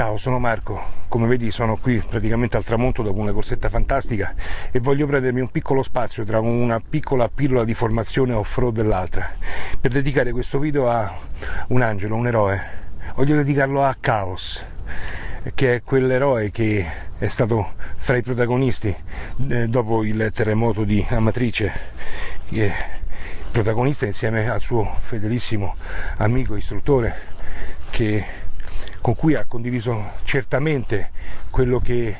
Ciao, sono Marco. Come vedi sono qui praticamente al tramonto dopo una corsetta fantastica e voglio prendermi un piccolo spazio tra una piccola pillola di formazione off-road e l'altra per dedicare questo video a un angelo, un eroe. Voglio dedicarlo a Chaos, che è quell'eroe che è stato fra i protagonisti eh, dopo il terremoto di Amatrice, protagonista insieme al suo fedelissimo amico istruttore che con cui ha condiviso certamente quello che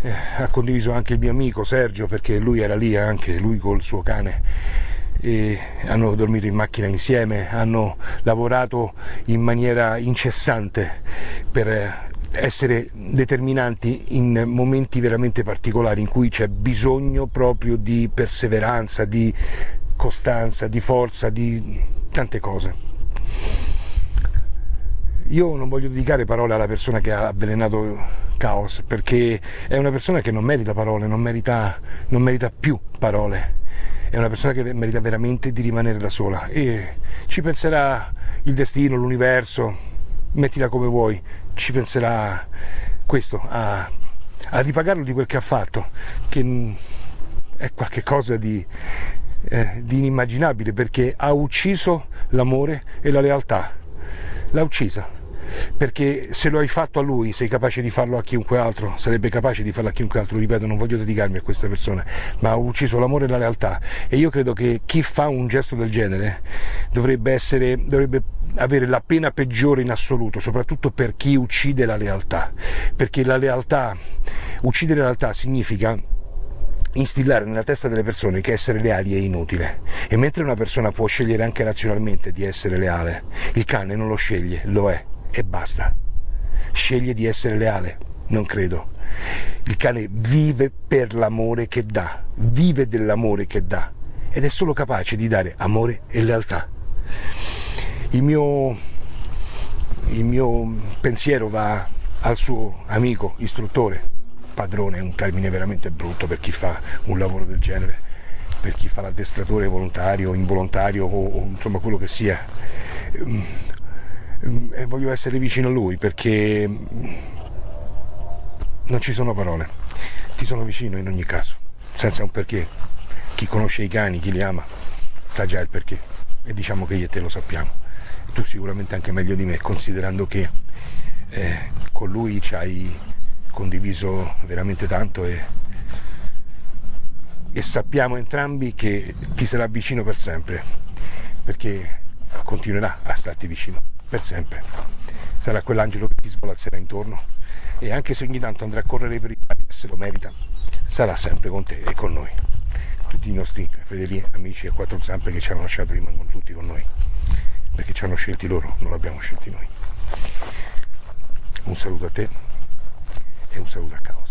eh, ha condiviso anche il mio amico Sergio perché lui era lì anche, lui col suo cane hanno dormito in macchina insieme, hanno lavorato in maniera incessante per essere determinanti in momenti veramente particolari in cui c'è bisogno proprio di perseveranza, di costanza, di forza, di tante cose. Io non voglio dedicare parole alla persona che ha avvelenato Chaos, perché è una persona che non merita parole, non merita, non merita più parole. È una persona che merita veramente di rimanere da sola e ci penserà il destino, l'universo, mettila come vuoi, ci penserà questo, a, a ripagarlo di quel che ha fatto, che è qualcosa di, eh, di inimmaginabile perché ha ucciso l'amore e la lealtà. L'ha uccisa. Perché se lo hai fatto a lui sei capace di farlo a chiunque altro, sarebbe capace di farlo a chiunque altro, ripeto, non voglio dedicarmi a questa persona, ma ha ucciso l'amore e la realtà. E io credo che chi fa un gesto del genere dovrebbe, essere, dovrebbe avere la pena peggiore in assoluto, soprattutto per chi uccide la lealtà, perché la lealtà, uccidere la lealtà significa instillare nella testa delle persone che essere leali è inutile e mentre una persona può scegliere anche razionalmente di essere leale, il cane non lo sceglie, lo è e basta. Sceglie di essere leale? Non credo. Il cane vive per l'amore che dà, vive dell'amore che dà ed è solo capace di dare amore e lealtà. Il mio, il mio pensiero va al suo amico, istruttore, padrone è un termine veramente brutto per chi fa un lavoro del genere, per chi fa l'addestratore volontario, involontario o, o insomma quello che sia Mm, e voglio essere vicino a lui perché non ci sono parole, ti sono vicino in ogni caso, senza un perché. Chi conosce i cani, chi li ama, sa già il perché e diciamo che io e te lo sappiamo. Tu sicuramente anche meglio di me, considerando che eh, con lui ci hai condiviso veramente tanto e, e sappiamo entrambi che ti sarà vicino per sempre, perché continuerà a starti vicino per sempre. Sarà quell'angelo che ti svolazzerà intorno e anche se ogni tanto andrà a correre per i pali se lo merita, sarà sempre con te e con noi. Tutti i nostri fedeli amici a quattro zampe che ci hanno lasciato rimangono tutti con noi, perché ci hanno scelti loro, non l'abbiamo scelti noi. Un saluto a te e un saluto a Cao.